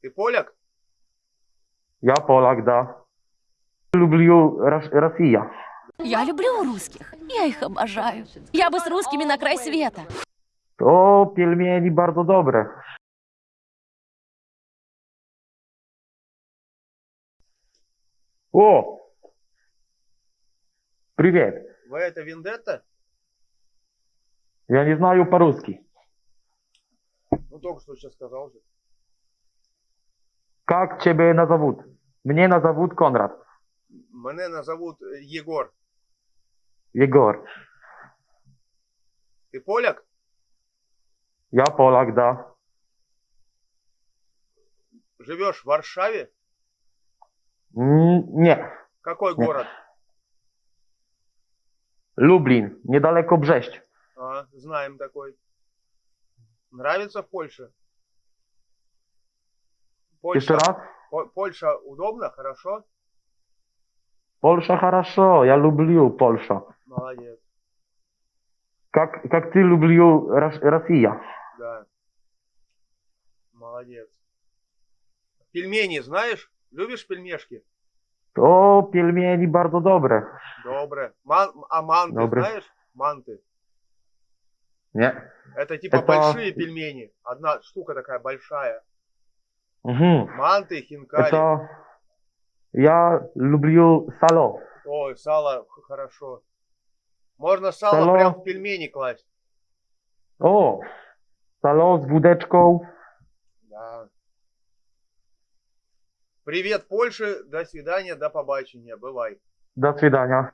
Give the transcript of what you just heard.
Ты поляк? Я Polak, да. Люблю Рос- Россия. Я люблю русских. Я их обожаю. Я бы с русскими на край света. O, пельмени bardzo dobre. О! Привет. Вы это Вендетта? Я не знаю по-русски. Ну, только что сейчас сказал же. Как тебя назовут? Мне назовут Конрад. Мене назовут Егор. Егор. Ты поляк? Я Polak, да. Живешь в Варшаве? М, Не. Какой Нет. город? Lublin. Niedaleko Brześć. А, знаем такой. Нравится в Польше? Польша, raz? По- Польша удобно, хорошо? Polsza хорошо. Я люблю Польша. Молодец, Как, как ты люблю Рос- Россия? да. Молодец. Пельмени знаешь? Любишь пельмешки? O, пельмени bardzo dobre. Доброе. Ман- а манты Доброе. знаешь? Манты. Nie. Это типа Это- большие пельмени. Одна штука такая большая. Mhm. Манты, хинкали. Это... Я люблю сало. Ой, сало хорошо. Можно сало, Сало. прям в пельмени класть. O, salo z wódeczką. Да. Привет, Польше. До свидания, до побачення. Бывай. Do свидania.